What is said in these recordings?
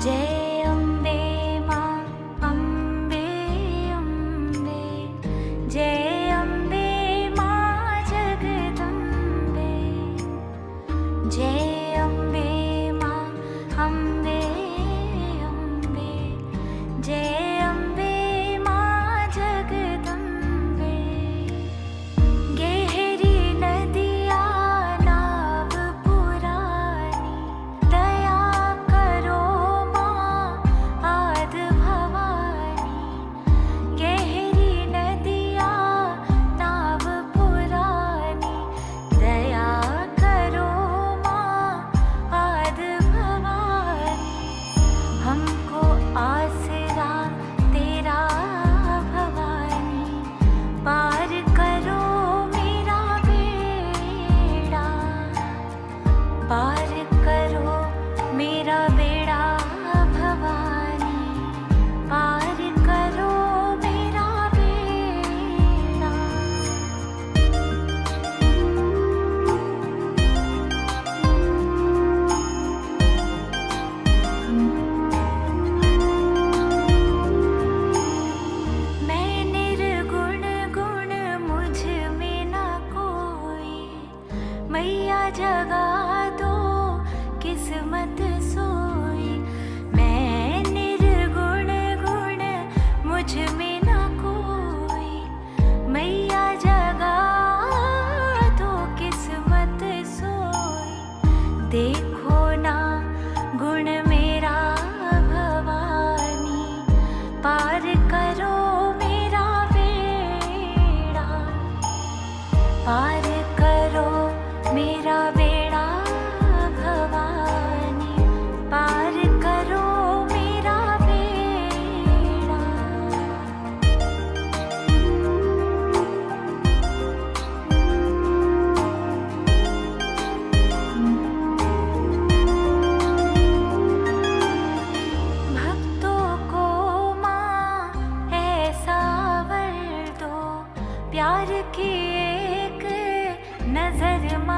day. मैया जगा दो, किस्मत सोई। मैं निर्गुण गुण मुझमें ना कोई। मैया जगा दो, किस्मत सोई। देखो एक नज़र मा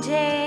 day.